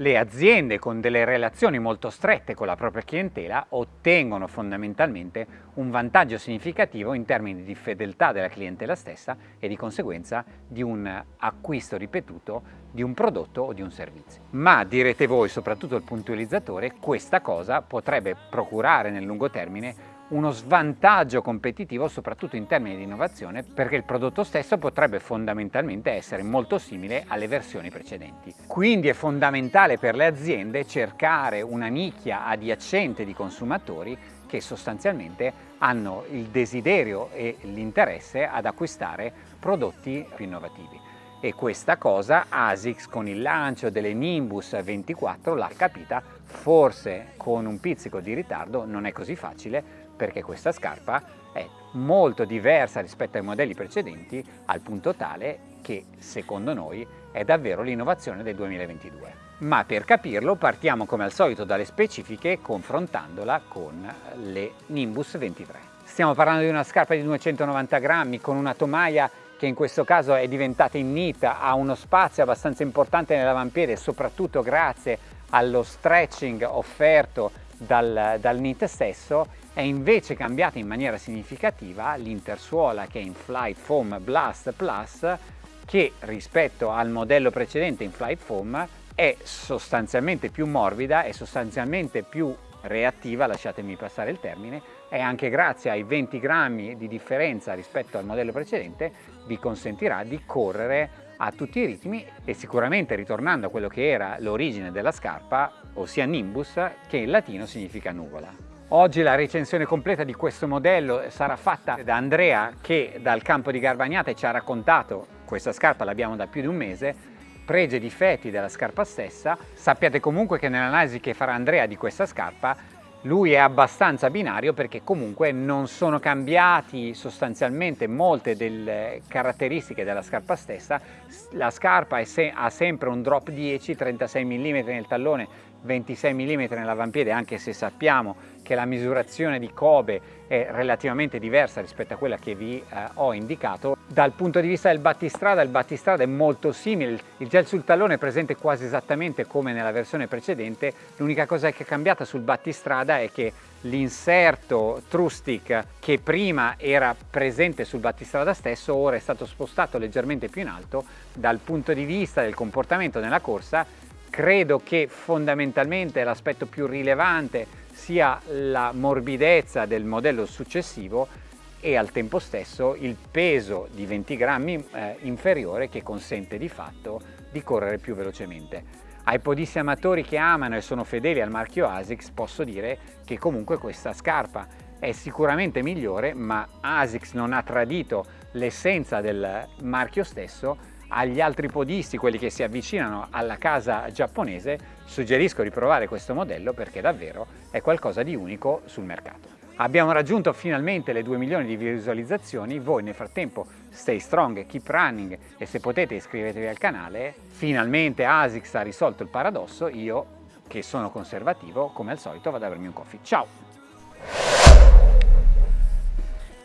Le aziende con delle relazioni molto strette con la propria clientela ottengono fondamentalmente un vantaggio significativo in termini di fedeltà della clientela stessa e di conseguenza di un acquisto ripetuto di un prodotto o di un servizio. Ma direte voi, soprattutto il puntualizzatore, questa cosa potrebbe procurare nel lungo termine uno svantaggio competitivo soprattutto in termini di innovazione perché il prodotto stesso potrebbe fondamentalmente essere molto simile alle versioni precedenti. Quindi è fondamentale per le aziende cercare una nicchia adiacente di consumatori che sostanzialmente hanno il desiderio e l'interesse ad acquistare prodotti più innovativi e questa cosa ASICS con il lancio delle Nimbus 24 l'ha capita, forse con un pizzico di ritardo, non è così facile perché questa scarpa è molto diversa rispetto ai modelli precedenti al punto tale che secondo noi è davvero l'innovazione del 2022. Ma per capirlo partiamo come al solito dalle specifiche confrontandola con le Nimbus 23. Stiamo parlando di una scarpa di 290 grammi con una tomaia che in questo caso è diventata in knit, ha uno spazio abbastanza importante nell'avampiede, soprattutto grazie allo stretching offerto dal, dal knit stesso, è invece cambiata in maniera significativa l'intersuola che è in Flight Foam Blast Plus che rispetto al modello precedente in Flight Foam è sostanzialmente più morbida e sostanzialmente più reattiva, lasciatemi passare il termine, e anche grazie ai 20 grammi di differenza rispetto al modello precedente vi consentirà di correre a tutti i ritmi e sicuramente ritornando a quello che era l'origine della scarpa, ossia Nimbus, che in latino significa nuvola. Oggi la recensione completa di questo modello sarà fatta da Andrea che dal campo di Garbagnate ci ha raccontato, questa scarpa l'abbiamo da più di un mese, pregi e difetti della scarpa stessa. Sappiate comunque che nell'analisi che farà Andrea di questa scarpa lui è abbastanza binario perché comunque non sono cambiati sostanzialmente molte delle caratteristiche della scarpa stessa. La scarpa se ha sempre un drop 10, 36 mm nel tallone, 26 mm nell'avampiede anche se sappiamo che la misurazione di Kobe è relativamente diversa rispetto a quella che vi eh, ho indicato. Dal punto di vista del battistrada, il battistrada è molto simile, il gel sul tallone è presente quasi esattamente come nella versione precedente, l'unica cosa che è cambiata sul battistrada è che l'inserto True che prima era presente sul battistrada stesso ora è stato spostato leggermente più in alto. Dal punto di vista del comportamento nella corsa credo che fondamentalmente l'aspetto più rilevante sia la morbidezza del modello successivo e al tempo stesso il peso di 20 grammi eh, inferiore che consente di fatto di correre più velocemente. Ai podisti amatori che amano e sono fedeli al marchio ASICS posso dire che comunque questa scarpa è sicuramente migliore ma ASICS non ha tradito l'essenza del marchio stesso agli altri podisti, quelli che si avvicinano alla casa giapponese, suggerisco di provare questo modello perché davvero è qualcosa di unico sul mercato. Abbiamo raggiunto finalmente le 2 milioni di visualizzazioni, voi nel frattempo stay strong, keep running e se potete iscrivetevi al canale. Finalmente ASICS ha risolto il paradosso, io che sono conservativo come al solito vado a bermi un coffee. Ciao!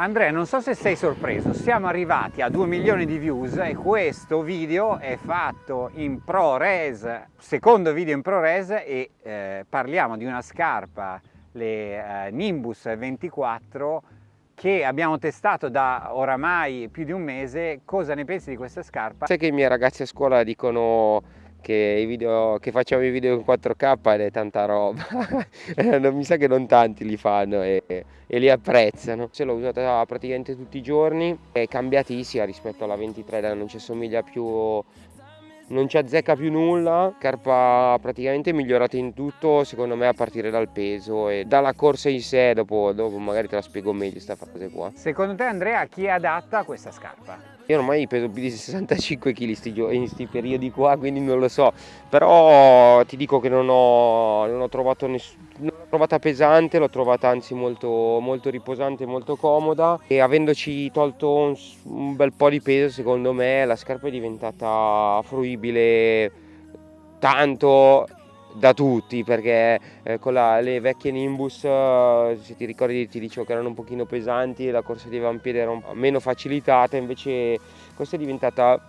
Andrea, non so se sei sorpreso, siamo arrivati a 2 milioni di views e questo video è fatto in ProRes, secondo video in ProRes e eh, parliamo di una scarpa, le eh, Nimbus 24 che abbiamo testato da oramai più di un mese. Cosa ne pensi di questa scarpa? Sai che i miei ragazzi a scuola dicono che, video, che, facciamo i video in 4K ed è tanta roba mi sa che non tanti li fanno e, e li apprezzano se l'ho usata praticamente tutti i giorni è cambiatissima rispetto alla 23 non ci assomiglia più non ci azzecca più nulla, carpa praticamente migliorata in tutto secondo me a partire dal peso e dalla corsa in sé, dopo, dopo magari te la spiego meglio questa frase qua. Secondo te Andrea chi è adatta a questa scarpa? Io ormai peso più di 65 kg in questi periodi qua, quindi non lo so, però ti dico che non ho, non ho trovato nessuno trovata pesante, l'ho trovata anzi molto, molto riposante, molto comoda. E avendoci tolto un, un bel po' di peso secondo me la scarpa è diventata fruibile tanto da tutti perché eh, con la, le vecchie Nimbus eh, se ti ricordi ti dicevo che erano un pochino pesanti e la corsa di avampiede era meno facilitata invece questa è diventata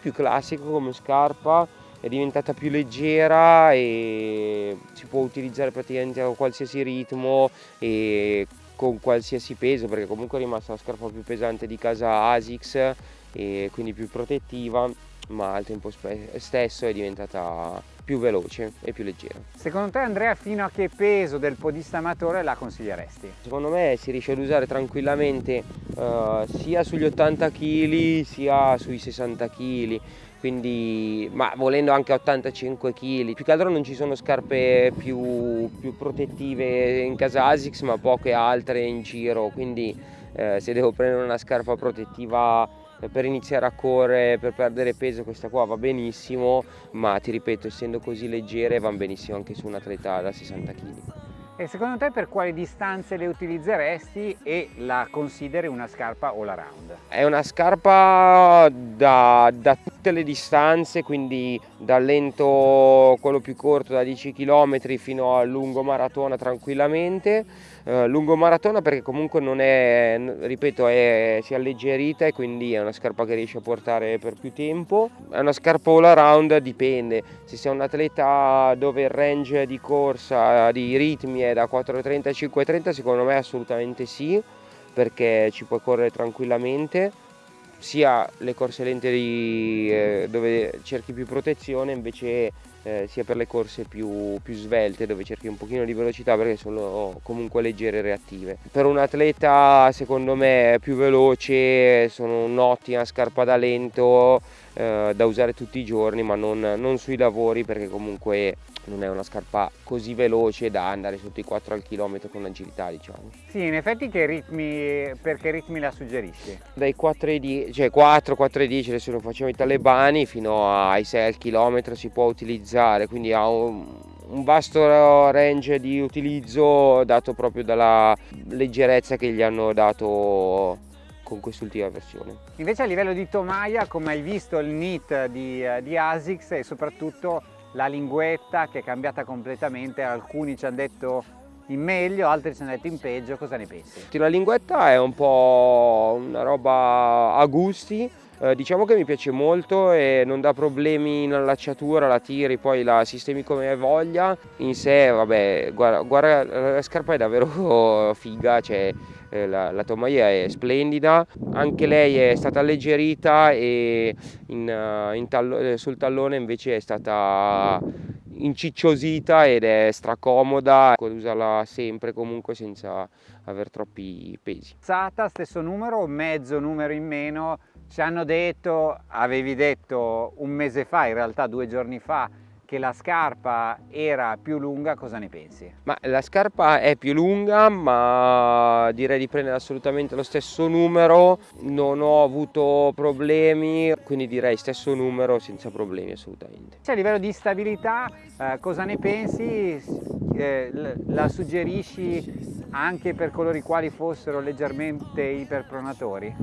più classica come scarpa è diventata più leggera e si può utilizzare praticamente a qualsiasi ritmo e con qualsiasi peso perché comunque è rimasta la scarpa più pesante di casa Asics e quindi più protettiva ma al tempo stesso è diventata più veloce e più leggera. Secondo te Andrea fino a che peso del podista amatore la consiglieresti? Secondo me si riesce ad usare tranquillamente uh, sia sugli 80 kg sia sui 60 kg quindi ma volendo anche 85 kg più che altro non ci sono scarpe più, più protettive in casa Asics ma poche altre in giro quindi eh, se devo prendere una scarpa protettiva per iniziare a correre, per perdere peso questa qua va benissimo, ma ti ripeto, essendo così leggere va benissimo anche su un atleta da 60 kg. E secondo te per quali distanze le utilizzeresti e la consideri una scarpa all around? È una scarpa da, da tutte le distanze, quindi dal lento, quello più corto da 10 km fino al lungo maratona tranquillamente. Uh, lungo maratona perché comunque non è, ripeto, è, si è alleggerita e quindi è una scarpa che riesce a portare per più tempo. È una scarpa all around, dipende. Se sei un atleta dove il range di corsa, di ritmi è da 4.30 a 5.30 secondo me assolutamente sì perché ci puoi correre tranquillamente sia le corse lente di, eh, dove cerchi più protezione invece eh, sia per le corse più, più, svelte dove cerchi un pochino di velocità perché sono comunque leggere e reattive. Per un atleta secondo me più veloce sono un'ottima scarpa da lento eh, da usare tutti i giorni ma non, non sui lavori perché comunque non è una scarpa così veloce da andare sotto i 4 al chilometro con agilità diciamo. Sì, in effetti che ritmi, per che ritmi la suggerisci? Dai 4 ai 10, cioè 4, 4 ai 10 adesso lo facciamo i talebani fino ai 6 al chilometro si può utilizzare, quindi ha un, un vasto range di utilizzo dato proprio dalla leggerezza che gli hanno dato con quest'ultima versione. Invece a livello di tomaia, come hai visto il NIT di, di ASICS e soprattutto la linguetta che è cambiata completamente, alcuni ci hanno detto in meglio, altri ci hanno detto in peggio, cosa ne pensi? La linguetta è un po' una roba a gusti, eh, diciamo che mi piace molto e non dà problemi in allacciatura, la tiri, poi la sistemi come voglia. In sé, vabbè, guarda, guarda la scarpa è davvero figa, cioè eh, la, la tomaia è splendida, anche lei è stata alleggerita e in, eh, in tallo, sul tallone invece è stata incicciosita ed è stracomoda, usarla sempre comunque senza avere troppi pesi. Sata stesso numero, mezzo numero in meno, ci hanno detto, avevi detto un mese fa, in realtà due giorni fa, che la scarpa era più lunga, cosa ne pensi? Ma la scarpa è più lunga, ma direi di prendere assolutamente lo stesso numero, non ho avuto problemi, quindi direi stesso numero senza problemi assolutamente. Cioè, a livello di stabilità, eh, cosa ne pensi? Eh, la suggerisci anche per coloro i quali fossero leggermente iperpronatori?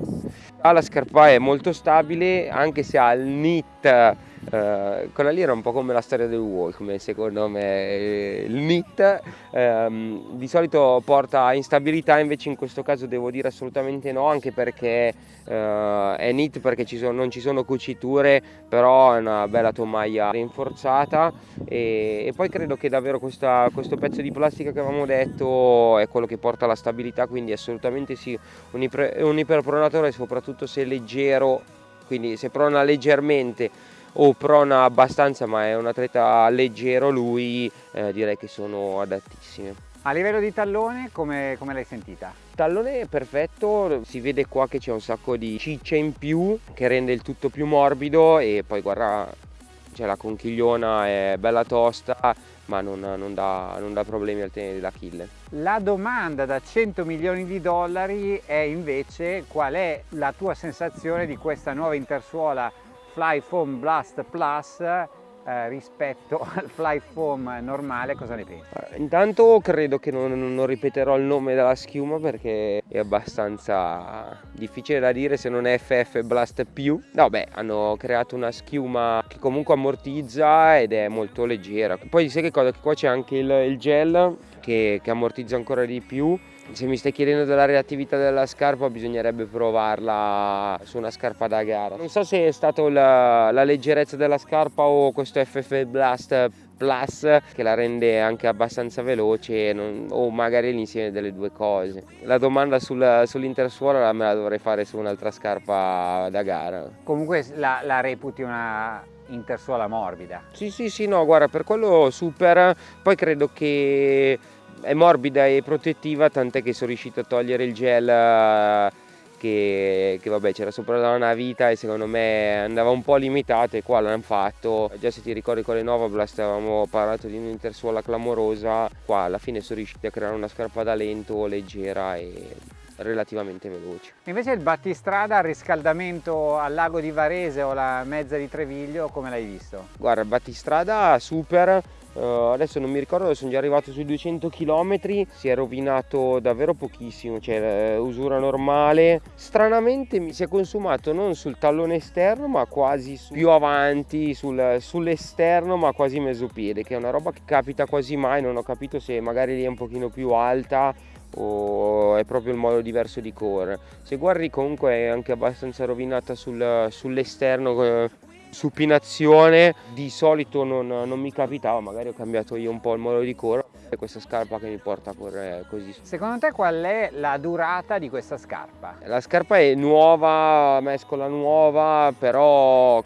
Ah, la scarpa è molto stabile, anche se ha il knit Uh, quella lì era un po' come la storia del Walkman secondo me, il NIT. Um, di solito porta instabilità invece in questo caso devo dire assolutamente no anche perché uh, è NIT perché ci sono, non ci sono cuciture però è una bella tomaia rinforzata. E, e poi credo che davvero questa, questo pezzo di plastica che avevamo detto è quello che porta alla stabilità quindi assolutamente sì un, iper, un iperpronatore soprattutto se leggero quindi se prona leggermente o prona abbastanza ma è un atleta leggero lui eh, direi che sono adattissime. A livello di tallone come, come l'hai sentita? Tallone perfetto, si vede qua che c'è un sacco di ciccia in più che rende il tutto più morbido e poi guarda cioè la conchigliona è bella tosta ma non, non, dà, non dà, problemi al tenere d'Achille. La domanda da 100 milioni di dollari è invece qual è la tua sensazione di questa nuova intersuola Fly Foam Blast Plus eh, rispetto al Fly Foam normale, cosa ne pensi? Eh, intanto credo che non, non, ripeterò il nome della schiuma perché è abbastanza difficile da dire se non è FF Blast più. No beh, hanno creato una schiuma che comunque ammortizza ed è molto leggera. Poi sai che cosa? Che qua c'è anche il, il gel che, che ammortizza ancora di più Se mi stai chiedendo della reattività della scarpa bisognerebbe provarla su una scarpa da gara. Non so se è stata la, la leggerezza della scarpa o questo FF Blast Plus che la rende anche abbastanza veloce non, o magari l'insieme delle due cose. La domanda sul, sull'intersuola me la dovrei fare su un'altra scarpa da gara. Comunque la, la reputi una intersuola morbida? Sì sì sì no guarda per quello super, poi credo che è morbida e protettiva tant'è che sono riuscito a togliere il gel eh, che, che vabbè c'era sopra da una vita e secondo me andava un po' limitato e qua l'hanno fatto già se ti ricordi con le Novablast avevamo parlato di un'intersuola clamorosa qua alla fine sono riusciti a creare una scarpa da lento leggera e relativamente veloce. Invece il battistrada, il riscaldamento al lago di Varese o la mezza di Treviglio, come l'hai visto? Guarda, il battistrada super, Uh, adesso non mi ricordo, sono già arrivato sui 200 km, si è rovinato davvero pochissimo, cioè uh, usura normale. Stranamente mi si è consumato non sul tallone esterno, ma quasi su, più avanti, sul, sull'esterno, ma quasi mezzo piede, che è una roba che capita quasi mai, non ho capito se magari lì è un pochino più alta o è proprio il modo diverso di correre. Se guardi comunque è anche abbastanza rovinata sul, sull'esterno eh, supinazione di solito non, non, mi capitava magari ho cambiato io un po' il modo di correre e questa scarpa che mi porta a correre così secondo te qual è la durata di questa scarpa? la scarpa è nuova mescola nuova però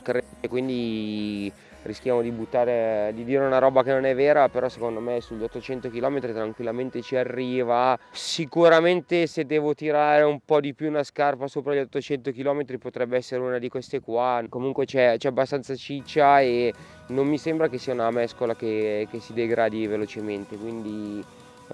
quindi rischiamo di buttare, di dire una roba che non è vera, però secondo me sugli 800 km tranquillamente ci arriva. Sicuramente se devo tirare un po' di più una scarpa sopra gli 800 km potrebbe essere una di queste qua. Comunque c'è, abbastanza ciccia e non mi sembra che sia una mescola che, che si degradi velocemente, quindi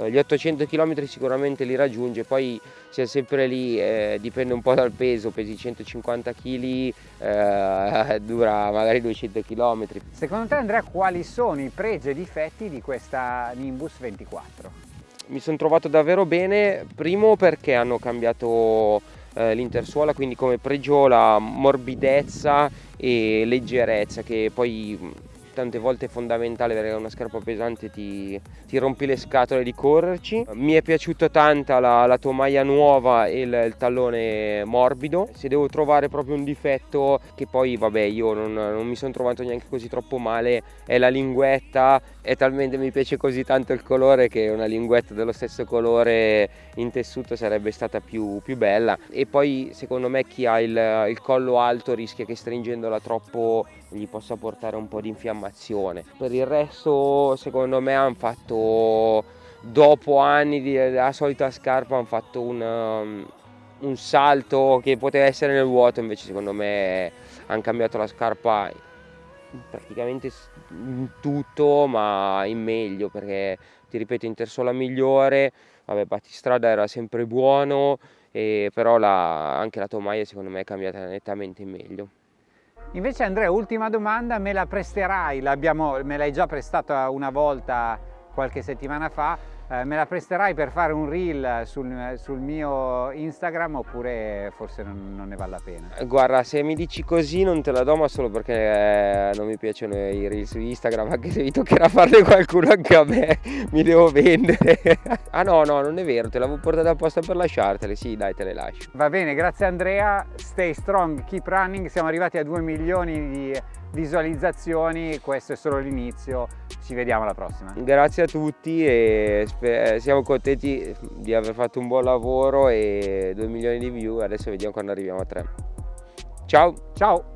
gli 800 km sicuramente li raggiunge, poi siamo sempre lì, eh, dipende un po' dal peso, pesi 150 kg, eh, dura magari 200 km. Secondo te Andrea quali sono i pregi e difetti di questa Nimbus 24? Mi sono trovato davvero bene, primo perché hanno cambiato eh, l'intersuola, quindi come pregio la morbidezza e leggerezza che poi tante volte è fondamentale perché una scarpa pesante ti, ti rompi le scatole di correrci. Mi è piaciuta tanta la, la tomaia nuova e il, il, tallone morbido. Se devo trovare proprio un difetto che poi vabbè io non, non mi sono trovato neanche così troppo male è la linguetta e talmente mi piace così tanto il colore che una linguetta dello stesso colore in tessuto sarebbe stata più, più bella e poi secondo me chi ha il, il collo alto rischia che stringendola troppo gli possa portare un po' di infiammazione. Per il resto secondo me hanno fatto, dopo anni della solita scarpa, hanno fatto un, um, un salto che poteva essere nel vuoto, invece secondo me hanno cambiato la scarpa praticamente in tutto ma in meglio perché ti ripeto intersola migliore vabbè battistrada era sempre buono e però la, anche la tomaia secondo me è cambiata nettamente in meglio Invece Andrea, ultima domanda, me la presterai? me l'hai già prestata una volta qualche settimana fa, eh, me la presterai per fare un reel sul, sul mio Instagram oppure forse non, non, ne vale la pena? Guarda, se mi dici così non te la do ma solo perché eh, non mi piacciono i reel su Instagram, anche se mi toccherà farne qualcuno anche a me, mi devo vendere. ah no, no, non è vero, te l'avevo portata apposta per lasciartele, sì dai te le lascio. Va bene, grazie Andrea, stay strong, keep running, siamo arrivati a 2 milioni di visualizzazioni, questo è solo l'inizio, ci vediamo alla prossima. Grazie a tutti e siamo contenti di aver fatto un buon lavoro e 2 milioni di view, adesso vediamo quando arriviamo a 3. Ciao! Ciao!